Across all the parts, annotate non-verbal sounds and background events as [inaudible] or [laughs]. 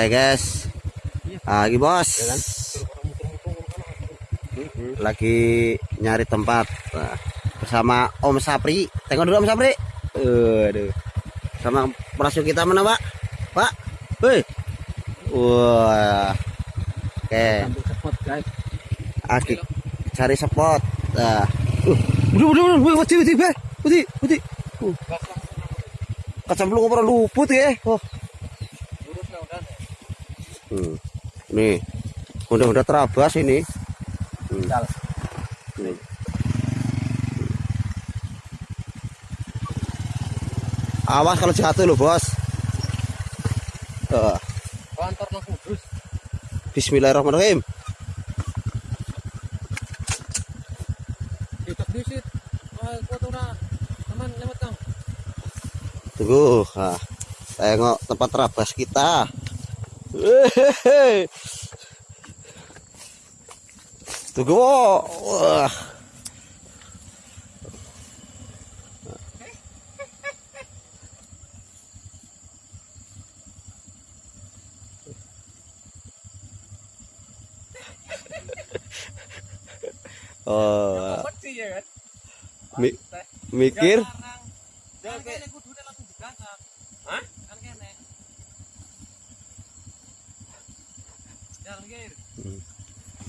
Oke guys. Lagi bos. Lagi nyari tempat Nah, bersama Om Sapri. Tengok dulu Om Sapri. Aduh. Sama perasu kita mana Pak? Pak. Hei. Wah. Oke. Aki cari spot. Nah. Uh, udah udah udah, putih putih putih putih. Uh. Kacamplung pernah luput ya. Oh. Lurus lah udah. Hmm. Nih, udah udah terabas ini. Hmm. Nih. Awas kalau jatuh loh bos. Kudus. Bismillahirrahmanirrahim. Tunggu, ah, tengok tempat terabas kita. Wehehe. Tunggu, wah. Oh, ya kan. mi- mikir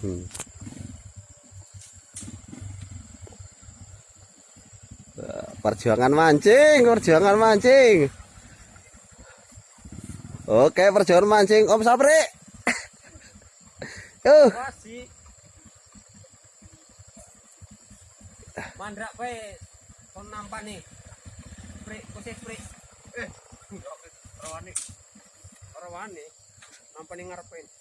Hmm. Perjuangan mancing, perjuangan mancing. Oke, perjuangan mancing Om Sapri. [laughs] Kasih. Mandrak bae. Kon nampak nih. Spray, kose spray. Eh, [laughs] rawani. Rawani. Nampak nih ngarepin.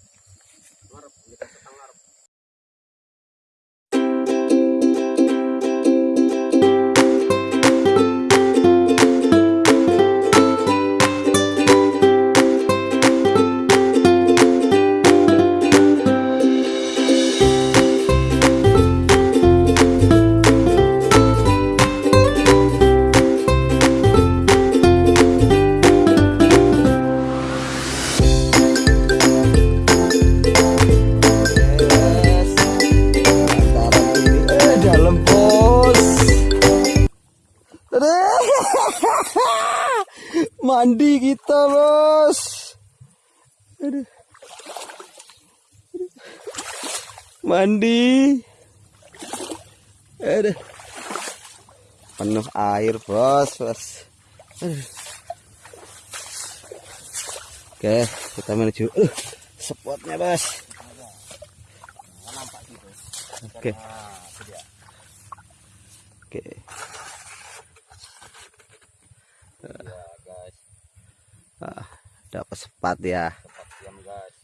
bos. Aduh. Mandi. Aduh. Penuh air bos, bos. Aduh. Oke, kita menuju uh, spotnya bos. Oke. Oke. guys, Ah, dapat sepat ya.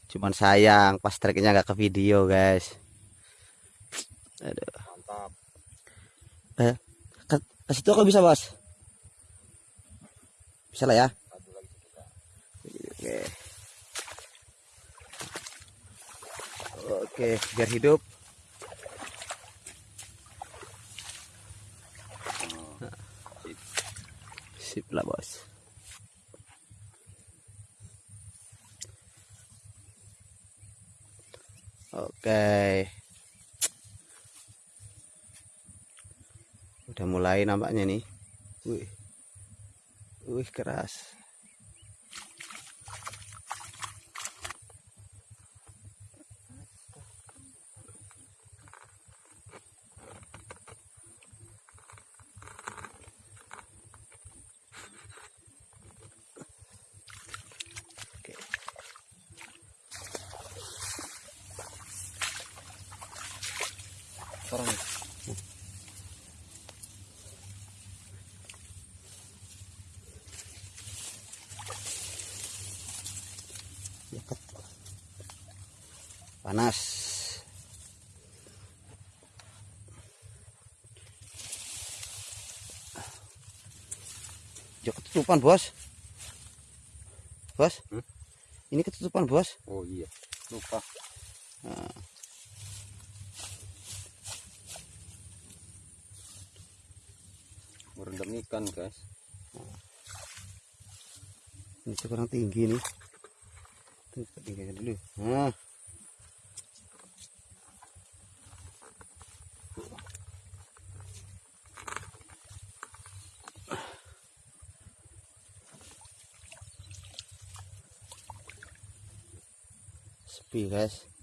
Cuman sayang pas treknya nggak ke video, guys. Aduh. Mantap. Eh, ke, ke situ aku bisa, Bos. Bisa lah ya. Oke. Oke, biar hidup. Sip lah, Bos. Oke. Udah mulai nampaknya nih. Wih. Wih, keras. Sekarang Dekat. Panas. Jok ketutupan, Bos. Bos. Hmm? Ini ketutupan, Bos. Oh iya, lupa. Merendam ikan guys. ini kurang tinggi nih. Tuh tingginya dulu. Nah sepi guys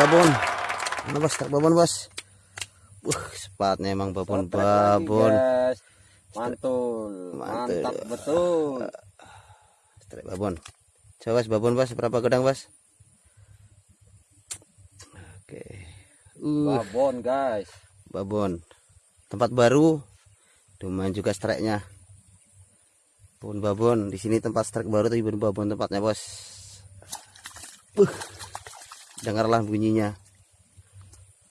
babon. Mana bos? Truk babon bos. Wah, sepatnya emang babon lagi, babon. guys. Mantul. Mantul. Mantap betul. Truk babon. Coba bos babon bos berapa gedang bos? Oke. Uh, Babon guys. babon. Tempat baru. Lumayan juga streknya. Babon babon. Di sini tempat strek baru tapi babon tempatnya bos. Uh, dengarlah bunyinya.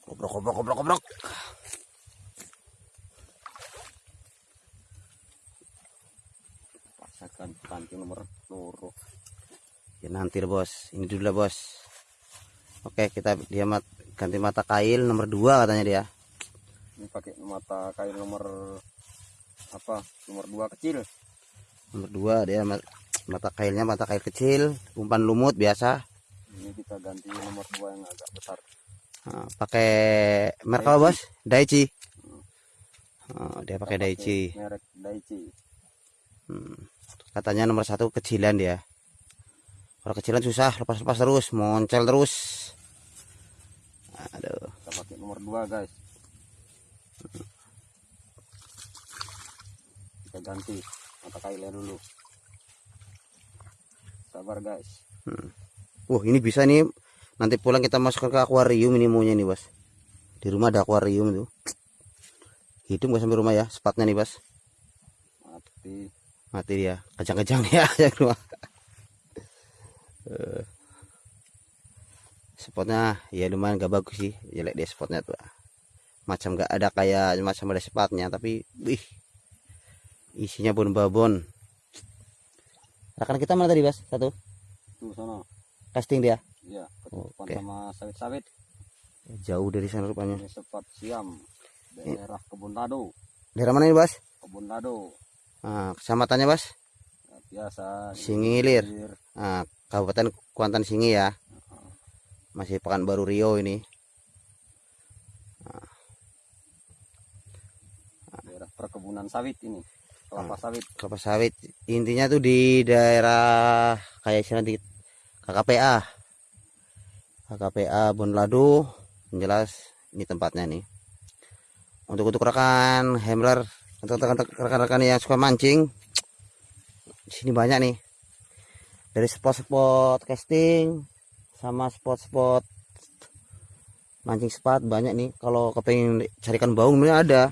Kobrok kobrok kobrok kobrok. Pasakan pancing nomor loro. Ya nanti bos. Ini dulu lah bos. Oke kita dia mat, ganti mata kail nomor dua katanya dia. Ini pakai mata kail nomor apa? Nomor dua kecil. Nomor dua dia mat- mata kailnya mata kail kecil, umpan lumut biasa. Ini kita ganti nomor dua yang agak besar. Nah, pakai merek apa bos? Daichi. Oh, dia pakai Daichi. Merek Daichi. Hmm. Katanya nomor satu kecilan dia. Kalau kecilan susah lepas-lepas terus, moncel terus. Aduh. Kita pakai nomor dua guys. Kita ganti mata kailnya dulu. Sabar guys. Wah ini bisa nih nanti pulang kita masukkan ke akuarium ini maunya nih bos. Di rumah ada akuarium tuh. Hidup gak sampai rumah ya spatnya nih bos. Mati. Mati dia kejang-kejang dia [laughs] yang rumah. Eh, spotnya ya lumayan gak bagus sih jelek dia spotnya tuh macam gak ada kayak macam ada spatnya tapi wih isinya bon babon rekan kita mana tadi bos satu Tuh sana. Casting dia Iya, ketutupan Oke. sama sawit-sawit. jauh dari sana rupanya Ini sepat siam. Daerah Kebun Lado. daerah mana ini bos Kebun Lado. Nah, kecamatannya bos Ya, biasa. Singilir. Nah, Kabupaten Kuantan Singi ya masih Pekanbaru Riau ini Daerah perkebunan sawit ini. Kelapa sawit. kelapa sawit intinya tuh di daerah kayak istilah di KKPA KKPA Bonlado jelas ini tempatnya nih. Untuk untuk rekan handler untuk rekan- rekan-rekan yang suka mancing di sini banyak nih. Dari spot-spot casting sama spot-spot mancing spot banyak nih. Kalau kepengen carikan baung sebenarnya ada.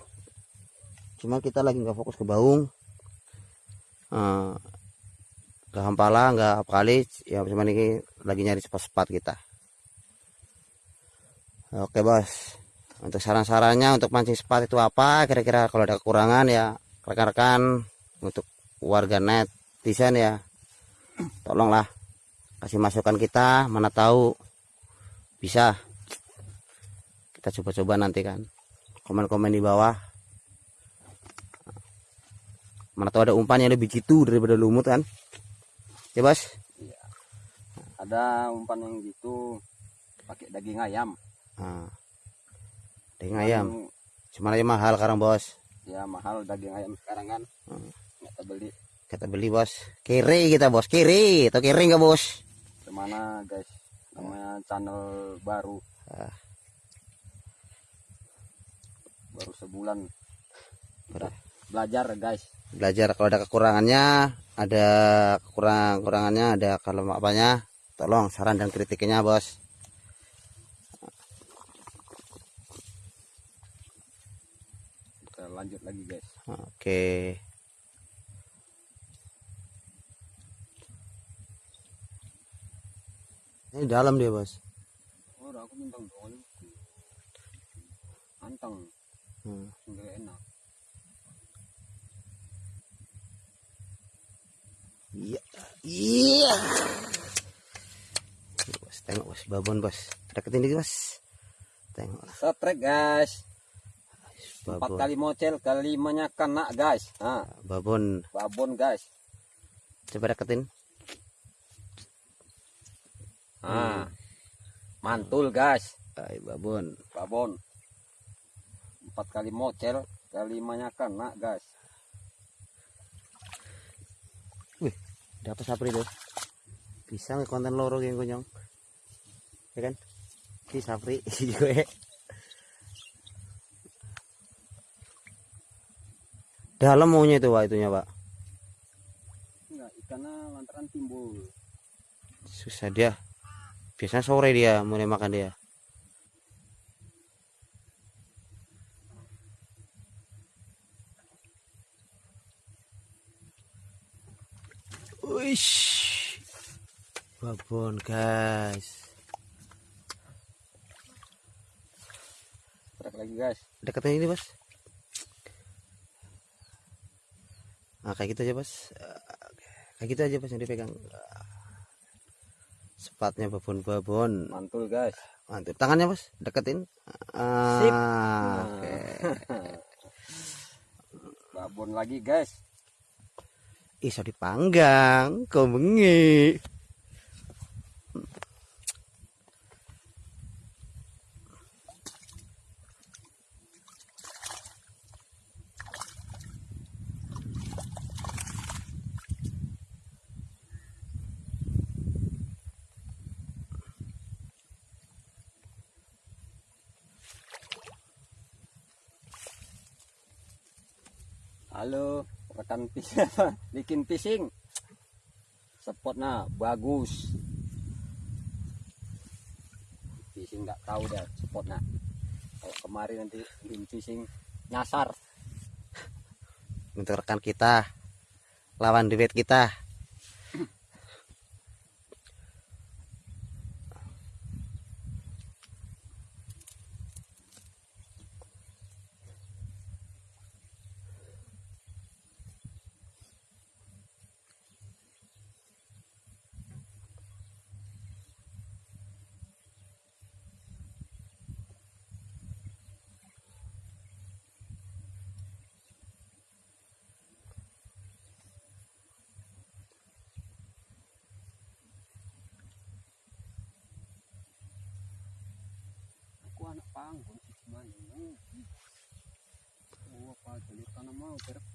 Cuma kita lagi nggak fokus ke baung. Eh, ke hampala nggak apa kali ya cuma ini lagi nyari spot-spot kita. Oke bos. Untuk saran-sarannya untuk mancing spot itu apa kira-kira kalau ada kekurangan ya rekan-rekan untuk warga net desain ya. Tolonglah kasih masukan kita mana tahu bisa. Kita coba-coba nanti kan. Komen-komen di bawah. Mana tahu ada umpan yang lebih gitu daripada lumut kan ya bos Ada umpan yang gitu pakai daging ayam. nah, daging ayam Yang, cuma aja mahal sekarang bos Ya mahal daging ayam sekarang kan. Hmm. Nggak terbeli. kita beli bos kiri kita bos kiri atau kiri nggak bos Ke mana guys? Namanya channel baru. Ah. Baru sebulan. Baru. Belajar guys. belajar kalau ada kekurangannya ada kekurang kurangannya ada kalau apanya tolong saran dan kritiknya bos Kita lanjut lagi guys. oke di dalam dia bos Ora aku mintang doang. Anteng, hmm. enak. Iya iya. Bos. Tengok bos. Babon bos. Deketin dikit bos. Tengok Setrek guys. Empat kali mocel, kelimanya kena guys. Nah, babon. Babon guys. coba deketin. Nah, mantul guys. Ay, babon. Babon. Empat kali mocel kelimanya kena guys dapat sapri tuh bisa nge konten loro yang konyong ya kan? Si sapri [laughs] gue. Dalam maunya itu pak itunya pak. Enggak ikannya lantaran timbul. Susah dia. Biasanya sore dia mulai makan dia Wish. babon guys. Trek lagi guys? Deketin ini bos. Nah kayak gitu aja bos. Eh, kayak gitu aja bos yang dipegang. Sepatnya babon-babon. Mantul guys. Mantap. Tangannya bos deketin. Ah, Sip. oke. [laughs] babon lagi guys iso dipanggang kau bengi. Halo rekan [laughs] bikin fishing spotnya bagus. Fishing nggak tahu dah spotnya kalau kemarin nanti bikin fishing nyasar. Untuk rekan kita lawan duet kita panggung sih gimana oh apa jadi mau berpos